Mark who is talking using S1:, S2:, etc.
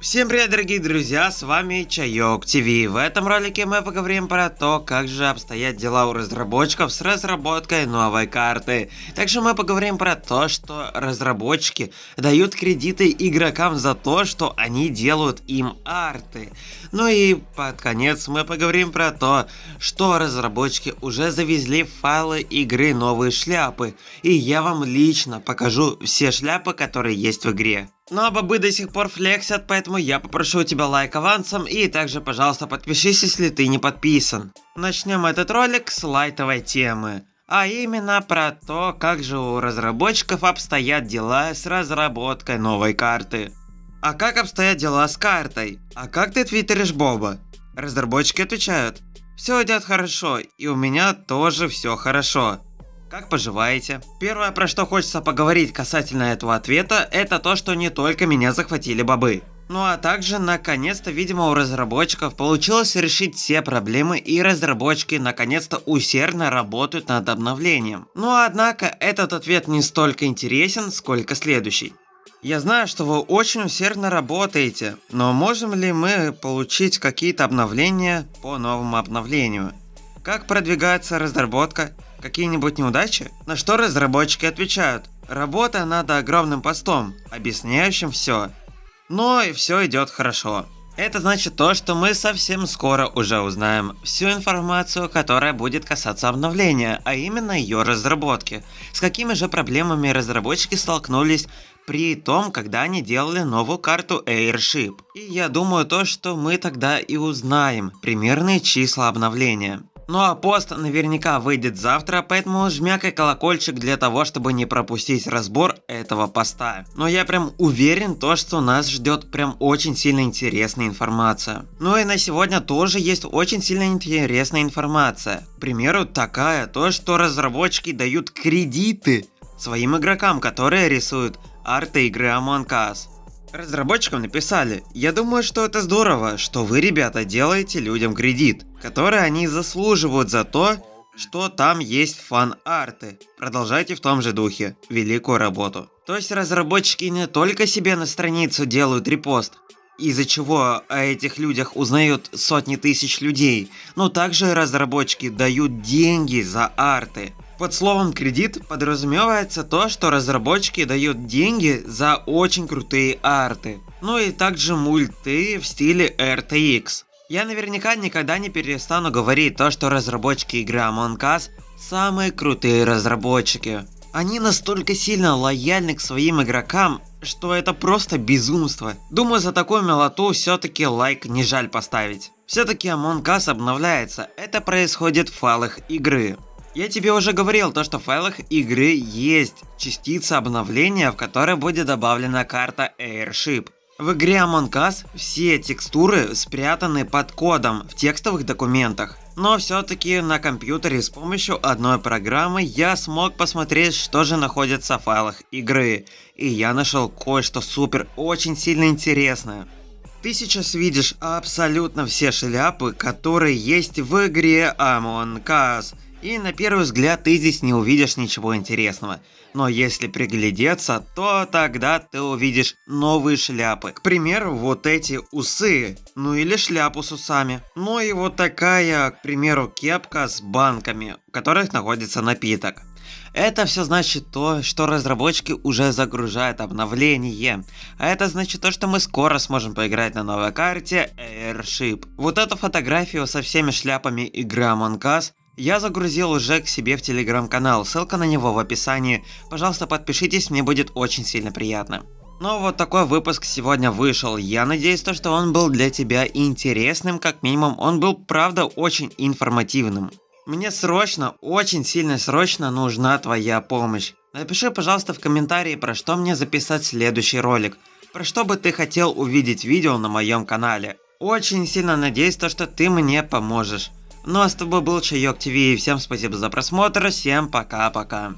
S1: Всем привет, дорогие друзья, с вами Чайок ТВ. В этом ролике мы поговорим про то, как же обстоят дела у разработчиков с разработкой новой карты. Также мы поговорим про то, что разработчики дают кредиты игрокам за то, что они делают им арты. Ну и под конец мы поговорим про то, что разработчики уже завезли файлы игры новые шляпы. И я вам лично покажу все шляпы, которые есть в игре. Но ну, а бобы до сих пор флексят, поэтому я попрошу тебя лайк авансом и также, пожалуйста, подпишись, если ты не подписан. Начнем этот ролик с лайтовой темы. А именно про то, как же у разработчиков обстоят дела с разработкой новой карты. А как обстоят дела с картой? А как ты твиттеришь Боба? Разработчики отвечают. Все идет хорошо, и у меня тоже все хорошо. Как поживаете? Первое, про что хочется поговорить касательно этого ответа, это то, что не только меня захватили бобы. Ну а также, наконец-то, видимо, у разработчиков получилось решить все проблемы и разработчики наконец-то усердно работают над обновлением. Но однако, этот ответ не столько интересен, сколько следующий. Я знаю, что вы очень усердно работаете, но можем ли мы получить какие-то обновления по новому обновлению? Как продвигается разработка? Какие-нибудь неудачи? На что разработчики отвечают? Работа над огромным постом, объясняющим все. Но и все идет хорошо. Это значит то, что мы совсем скоро уже узнаем всю информацию, которая будет касаться обновления, а именно ее разработки. С какими же проблемами разработчики столкнулись при том, когда они делали новую карту Airship. И я думаю то, что мы тогда и узнаем примерные числа обновления. Ну а пост наверняка выйдет завтра, поэтому жмякай колокольчик для того, чтобы не пропустить разбор этого поста. Но я прям уверен то, что нас ждет прям очень сильно интересная информация. Ну и на сегодня тоже есть очень сильно интересная информация. К примеру, такая, то что разработчики дают кредиты своим игрокам, которые рисуют арты игры Among Us. Разработчикам написали, я думаю, что это здорово, что вы, ребята, делаете людям кредит, который они заслуживают за то, что там есть фан-арты. Продолжайте в том же духе. Великую работу. То есть разработчики не только себе на страницу делают репост, из-за чего о этих людях узнают сотни тысяч людей, но также разработчики дают деньги за арты. Под словом кредит подразумевается то, что разработчики дают деньги за очень крутые арты. Ну и также мульты в стиле RTX. Я наверняка никогда не перестану говорить то, что разработчики игры Among Us самые крутые разработчики. Они настолько сильно лояльны к своим игрокам, что это просто безумство. Думаю, за такую милоту все-таки лайк не жаль поставить. Все-таки Among Us обновляется, это происходит в файлах игры. Я тебе уже говорил, то что в файлах игры есть частица обновления, в которой будет добавлена карта Airship. В игре Among Us все текстуры спрятаны под кодом в текстовых документах. Но все-таки на компьютере с помощью одной программы я смог посмотреть, что же находится в файлах игры. И я нашел кое-что супер, очень сильно интересное. Ты сейчас видишь абсолютно все шляпы, которые есть в игре Among Us. И на первый взгляд ты здесь не увидишь ничего интересного. Но если приглядеться, то тогда ты увидишь новые шляпы. К примеру, вот эти усы, ну или шляпу с усами. Ну и вот такая, к примеру, кепка с банками, в которых находится напиток. Это все значит то, что разработчики уже загружают обновление. А это значит то, что мы скоро сможем поиграть на новой карте Airship. Вот эту фотографию со всеми шляпами игры Among Us я загрузил уже к себе в телеграм-канал, ссылка на него в описании. Пожалуйста, подпишитесь, мне будет очень сильно приятно. Ну вот такой выпуск сегодня вышел. Я надеюсь, то, что он был для тебя интересным, как минимум он был правда очень информативным. Мне срочно, очень сильно срочно нужна твоя помощь. Напиши, пожалуйста, в комментарии, про что мне записать следующий ролик. Про что бы ты хотел увидеть видео на моем канале. Очень сильно надеюсь, то, что ты мне поможешь. Ну а с тобой был Чайок ТВ, всем спасибо за просмотр, всем пока-пока.